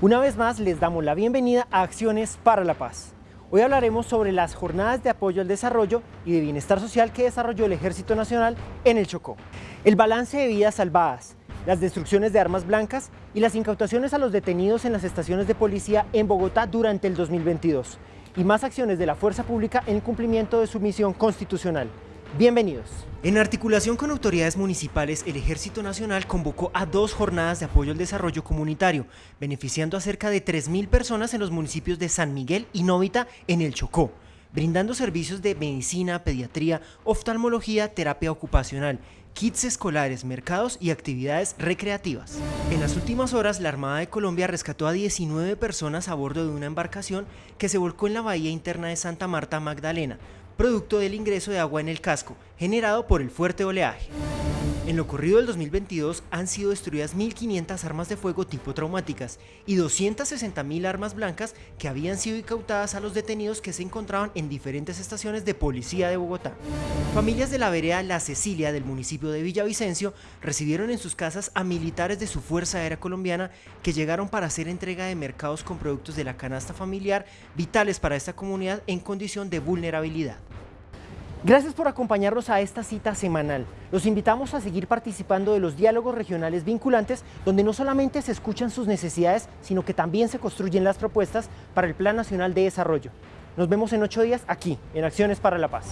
Una vez más les damos la bienvenida a Acciones para la Paz. Hoy hablaremos sobre las jornadas de apoyo al desarrollo y de bienestar social que desarrolló el Ejército Nacional en el Chocó. El balance de vidas salvadas, las destrucciones de armas blancas y las incautaciones a los detenidos en las estaciones de policía en Bogotá durante el 2022 y más acciones de la fuerza pública en cumplimiento de su misión constitucional. Bienvenidos. En articulación con autoridades municipales, el Ejército Nacional convocó a dos jornadas de apoyo al desarrollo comunitario, beneficiando a cerca de 3.000 personas en los municipios de San Miguel y Novita en el Chocó, brindando servicios de medicina, pediatría, oftalmología, terapia ocupacional, kits escolares, mercados y actividades recreativas. En las últimas horas, la Armada de Colombia rescató a 19 personas a bordo de una embarcación que se volcó en la bahía interna de Santa Marta Magdalena, producto del ingreso de agua en el casco, generado por el fuerte oleaje. En lo corrido del 2022 han sido destruidas 1.500 armas de fuego tipo traumáticas y 260.000 armas blancas que habían sido incautadas a los detenidos que se encontraban en diferentes estaciones de policía de Bogotá. Familias de la vereda La Cecilia del municipio de Villavicencio recibieron en sus casas a militares de su Fuerza Aérea Colombiana que llegaron para hacer entrega de mercados con productos de la canasta familiar vitales para esta comunidad en condición de vulnerabilidad. Gracias por acompañarnos a esta cita semanal. Los invitamos a seguir participando de los diálogos regionales vinculantes, donde no solamente se escuchan sus necesidades, sino que también se construyen las propuestas para el Plan Nacional de Desarrollo. Nos vemos en ocho días aquí, en Acciones para la Paz.